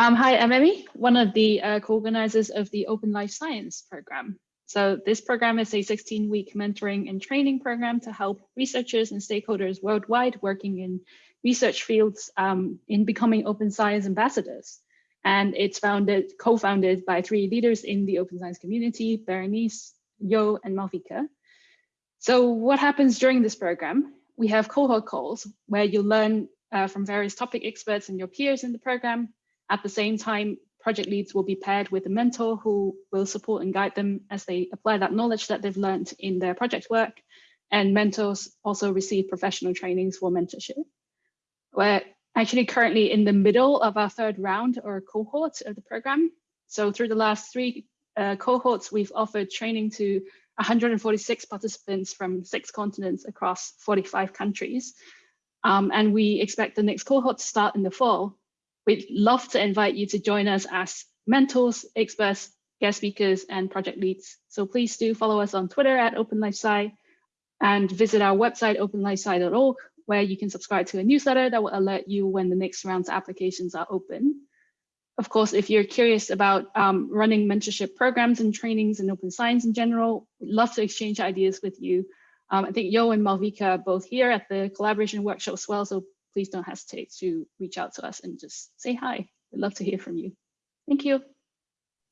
Um, hi, I'm Emmy, one of the uh, co-organizers of the Open Life Science program. So this program is a 16-week mentoring and training program to help researchers and stakeholders worldwide working in research fields um, in becoming open science ambassadors. And it's founded, co-founded by three leaders in the open science community, Berenice, Yo, and Malvika. So what happens during this program? We have cohort calls where you learn uh, from various topic experts and your peers in the program. At the same time, project leads will be paired with a mentor who will support and guide them as they apply that knowledge that they've learned in their project work. And mentors also receive professional trainings for mentorship. We're actually currently in the middle of our third round or cohort of the program. So through the last three uh, cohorts, we've offered training to 146 participants from six continents across 45 countries. Um, and we expect the next cohort to start in the fall. We'd love to invite you to join us as mentors, experts, guest speakers, and project leads. So please do follow us on Twitter at OpenLifeSci and visit our website, openlifesci.org, where you can subscribe to a newsletter that will alert you when the next round's of applications are open. Of course, if you're curious about um, running mentorship programs and trainings in open science in general, we'd love to exchange ideas with you. Um, I think Yo and Malvika are both here at the collaboration workshop as well, so please don't hesitate to reach out to us and just say hi. We'd love to hear from you. Thank you.